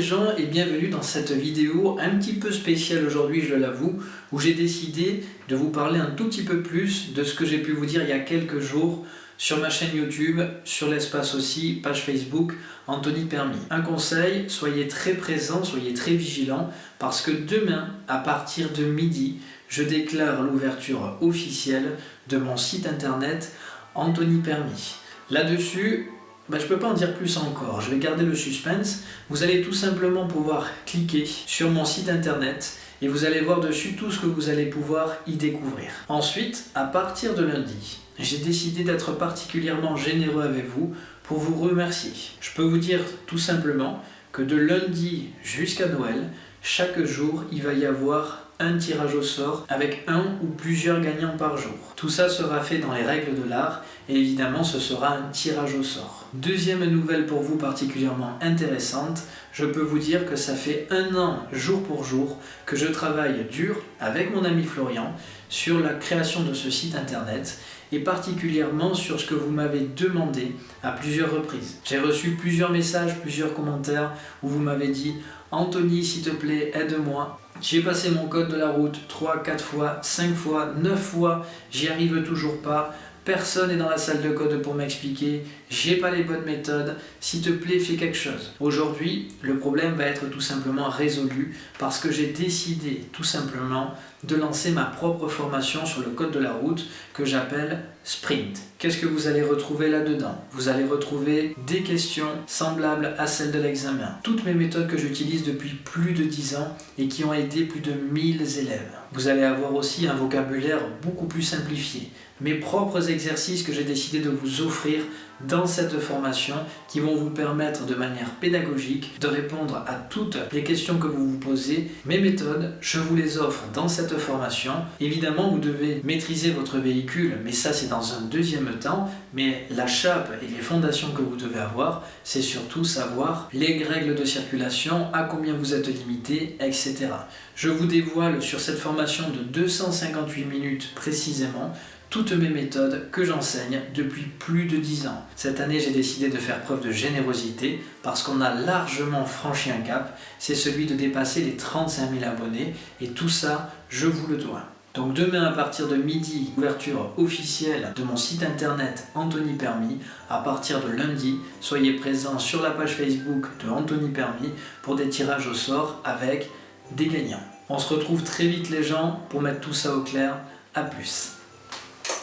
les gens et bienvenue dans cette vidéo un petit peu spéciale aujourd'hui, je l'avoue, où j'ai décidé de vous parler un tout petit peu plus de ce que j'ai pu vous dire il y a quelques jours sur ma chaîne YouTube, sur l'espace aussi, page Facebook, Anthony Permis. Un conseil, soyez très présents, soyez très vigilants, parce que demain, à partir de midi, je déclare l'ouverture officielle de mon site internet Anthony Permis. Là-dessus, ben, je ne peux pas en dire plus encore, je vais garder le suspense. Vous allez tout simplement pouvoir cliquer sur mon site internet et vous allez voir dessus tout ce que vous allez pouvoir y découvrir. Ensuite, à partir de lundi, j'ai décidé d'être particulièrement généreux avec vous pour vous remercier. Je peux vous dire tout simplement que de lundi jusqu'à Noël, chaque jour, il va y avoir un tirage au sort avec un ou plusieurs gagnants par jour. Tout ça sera fait dans les règles de l'art et évidemment ce sera un tirage au sort. Deuxième nouvelle pour vous particulièrement intéressante, je peux vous dire que ça fait un an jour pour jour que je travaille dur avec mon ami Florian sur la création de ce site internet et particulièrement sur ce que vous m'avez demandé à plusieurs reprises. J'ai reçu plusieurs messages, plusieurs commentaires où vous m'avez dit « Anthony, s'il te plaît, aide-moi ». J'ai passé mon code de la route 3, 4 fois, 5 fois, 9 fois, j'y arrive toujours pas. Personne n'est dans la salle de code pour m'expliquer, j'ai pas les bonnes méthodes, s'il te plaît fais quelque chose. Aujourd'hui, le problème va être tout simplement résolu parce que j'ai décidé tout simplement de lancer ma propre formation sur le code de la route que j'appelle Sprint. Qu'est-ce que vous allez retrouver là-dedans? Vous allez retrouver des questions semblables à celles de l'examen. Toutes mes méthodes que j'utilise depuis plus de 10 ans et qui ont aidé plus de 1000 élèves. Vous allez avoir aussi un vocabulaire beaucoup plus simplifié. Mes propres exercices que j'ai décidé de vous offrir dans cette formation qui vont vous permettre de manière pédagogique de répondre à toutes les questions que vous vous posez. Mes méthodes, je vous les offre dans formation. Évidemment, vous devez maîtriser votre véhicule, mais ça c'est dans un deuxième temps. Mais la chape et les fondations que vous devez avoir, c'est surtout savoir les règles de circulation, à combien vous êtes limité, etc. Je vous dévoile sur cette formation de 258 minutes précisément toutes mes méthodes que j'enseigne depuis plus de 10 ans. Cette année, j'ai décidé de faire preuve de générosité parce qu'on a largement franchi un cap, c'est celui de dépasser les 35 000 abonnés et tout ça, je vous le dois. Donc demain à partir de midi, ouverture officielle de mon site internet Anthony Permis. À partir de lundi, soyez présents sur la page Facebook de Anthony Permis pour des tirages au sort avec des gagnants. On se retrouve très vite les gens pour mettre tout ça au clair. A plus